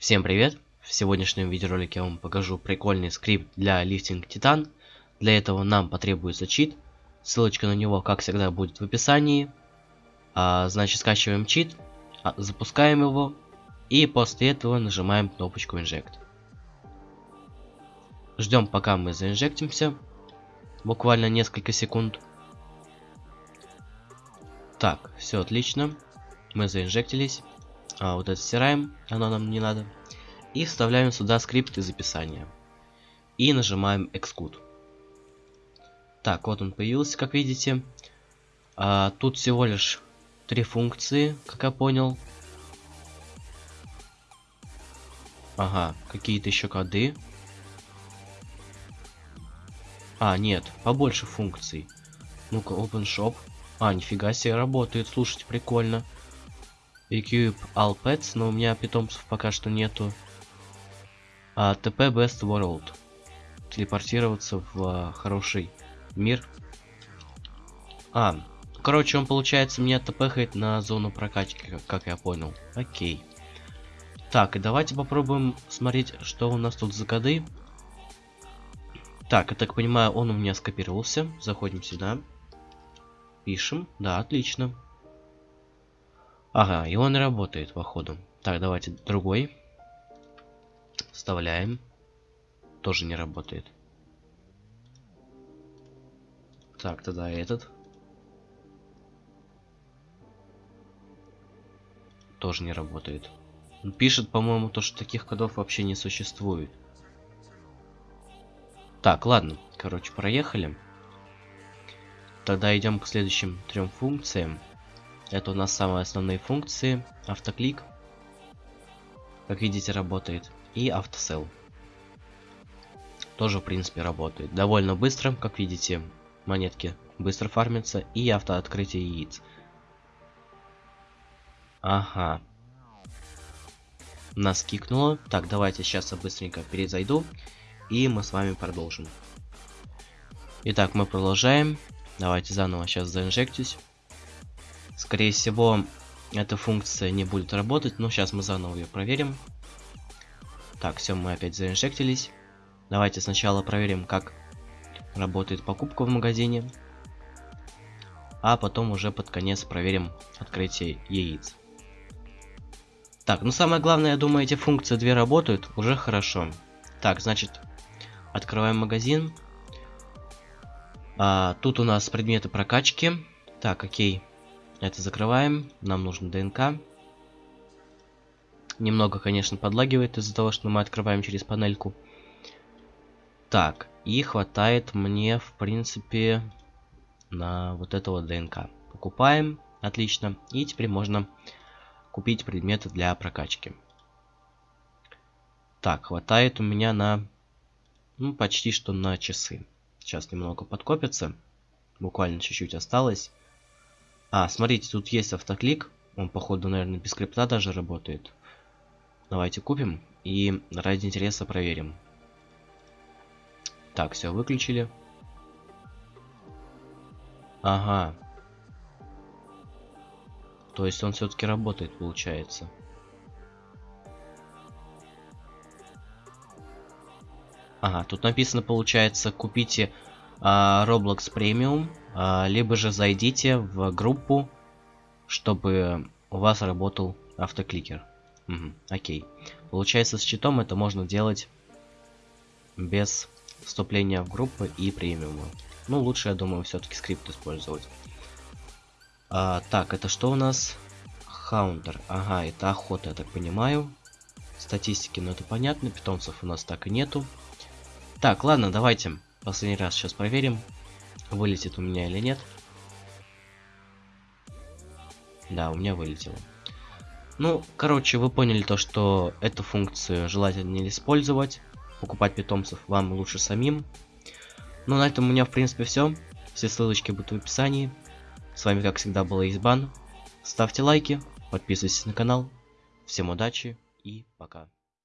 Всем привет! В сегодняшнем видеоролике я вам покажу прикольный скрипт для лифтинг титан. Для этого нам потребуется чит. Ссылочка на него, как всегда, будет в описании. А, значит, скачиваем чит, а, запускаем его и после этого нажимаем кнопочку Inject. Ждем, пока мы заинжектимся. Буквально несколько секунд. Так, все отлично. Мы заинжектились. А, вот это стираем, оно нам не надо. И вставляем сюда скрипт из описания. И нажимаем Execute. Так, вот он появился, как видите. А, тут всего лишь три функции, как я понял. Ага, какие-то еще коды. А, нет, побольше функций. Ну-ка, Open Shop. А, нифига себе, работает, слушайте, прикольно. Equip All Pets, но у меня питомцев пока что нету. А, TP Best World. Телепортироваться в а, хороший мир. А, короче, он получается меня тпхает на зону прокачки, как, как я понял. Окей. Так, и давайте попробуем смотреть, что у нас тут за коды. Так, я так понимаю, он у меня скопировался. Заходим сюда. Пишем. Да, отлично. Ага, и он работает, походу. Так, давайте другой. Вставляем. Тоже не работает. Так, тогда этот. Тоже не работает. Он пишет, по-моему, то, что таких кодов вообще не существует. Так, ладно. Короче, проехали. Тогда идем к следующим трем функциям. Это у нас самые основные функции. Автоклик. Как видите, работает. И автосел. Тоже, в принципе, работает. Довольно быстро, как видите, монетки быстро фармятся. И автооткрытие яиц. Ага. Нас кикнуло. Так, давайте сейчас я быстренько перезайду. И мы с вами продолжим. Итак, мы продолжаем. Давайте заново сейчас заинжектюсь. Скорее всего, эта функция не будет работать, но сейчас мы заново ее проверим. Так, все, мы опять заинжектились. Давайте сначала проверим, как работает покупка в магазине. А потом уже под конец проверим открытие яиц. Так, ну самое главное, я думаю, эти функции две работают, уже хорошо. Так, значит, открываем магазин. А, тут у нас предметы прокачки. Так, окей. Это закрываем. Нам нужно ДНК. Немного, конечно, подлагивает из-за того, что мы открываем через панельку. Так, и хватает мне, в принципе, на вот этого ДНК. Покупаем. Отлично. И теперь можно купить предметы для прокачки. Так, хватает у меня на... Ну, почти что на часы. Сейчас немного подкопится. Буквально чуть-чуть осталось. А, смотрите, тут есть автоклик. Он, походу, наверное, без скрипта даже работает. Давайте купим и ради интереса проверим. Так, все, выключили. Ага. То есть он все-таки работает, получается. Ага, тут написано, получается, купите а, Roblox Premium, либо же зайдите в группу, чтобы у вас работал автокликер. Угу, окей. Получается, с читом это можно делать без вступления в группу и премиума. Ну, лучше, я думаю, все-таки скрипт использовать. А, так, это что у нас? Хаундер. Ага, это охота, я так понимаю. Статистики, ну это понятно. Питомцев у нас так и нету. Так, ладно, давайте последний раз сейчас проверим, вылетит у меня или нет. Да, у меня вылетело. Ну, короче, вы поняли то, что эту функцию желательно не использовать. Покупать питомцев вам лучше самим. Ну, на этом у меня, в принципе, все. Все ссылочки будут в описании. С вами, как всегда, был Избан. Ставьте лайки, подписывайтесь на канал. Всем удачи и пока.